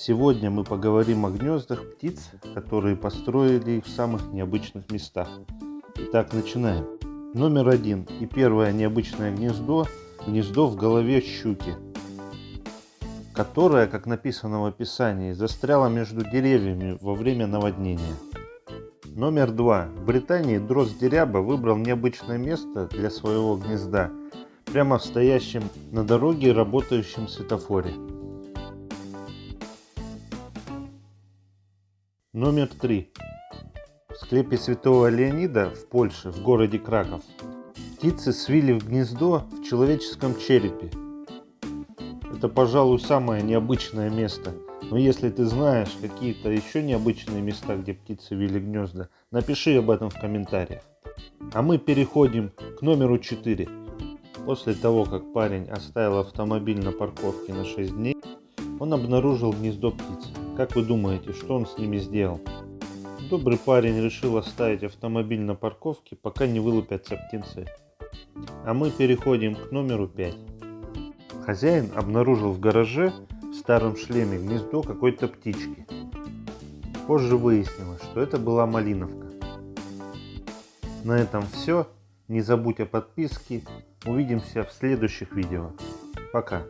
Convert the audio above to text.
Сегодня мы поговорим о гнездах птиц, которые построили их в самых необычных местах. Итак, начинаем. Номер один и первое необычное гнездо – гнездо в голове щуки, которое, как написано в описании, застряло между деревьями во время наводнения. Номер два. В Британии дрозд деряба выбрал необычное место для своего гнезда, прямо в стоящем на дороге работающем светофоре. Номер три. В склепе святого Леонида в Польше, в городе Краков, птицы свили в гнездо в человеческом черепе. Это, пожалуй, самое необычное место – но если ты знаешь какие-то еще необычные места, где птицы вели гнезда, напиши об этом в комментариях. А мы переходим к номеру 4. После того, как парень оставил автомобиль на парковке на 6 дней, он обнаружил гнездо птиц. Как вы думаете, что он с ними сделал? Добрый парень решил оставить автомобиль на парковке, пока не вылупятся птенцы. А мы переходим к номеру 5. Хозяин обнаружил в гараже старом шлеме гнездо какой-то птички. Позже выяснилось, что это была малиновка. На этом все. Не забудь о подписке. Увидимся в следующих видео. Пока.